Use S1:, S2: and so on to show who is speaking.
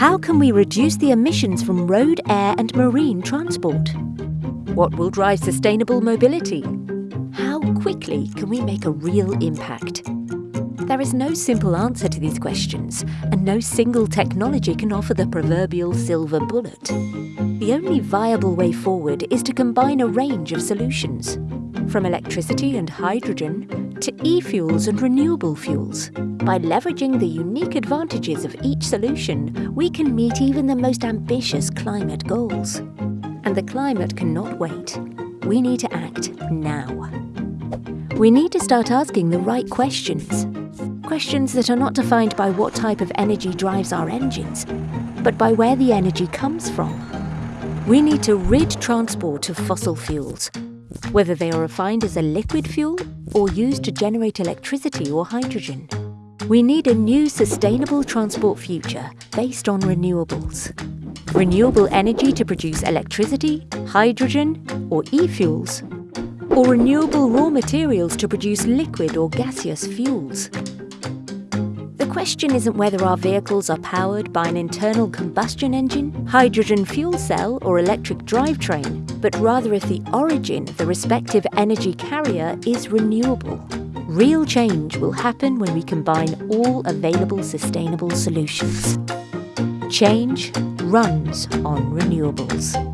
S1: How can we reduce the emissions from road, air and marine transport? What will drive sustainable mobility? How quickly can we make a real impact? There is no simple answer to these questions, and no single technology can offer the proverbial silver bullet. The only viable way forward is to combine a range of solutions, from electricity and hydrogen to e-fuels and renewable fuels. By leveraging the unique advantages of each solution, we can meet even the most ambitious climate goals. And the climate cannot wait. We need to act now. We need to start asking the right questions questions that are not defined by what type of energy drives our engines, but by where the energy comes from. We need to rid transport of fossil fuels, whether they are refined as a liquid fuel or used to generate electricity or hydrogen. We need a new sustainable transport future based on renewables. Renewable energy to produce electricity, hydrogen or e-fuels, or renewable raw materials to produce liquid or gaseous fuels question isn't whether our vehicles are powered by an internal combustion engine, hydrogen fuel cell or electric drivetrain, but rather if the origin of the respective energy carrier is renewable. Real change will happen when we combine all available sustainable solutions. Change runs on renewables.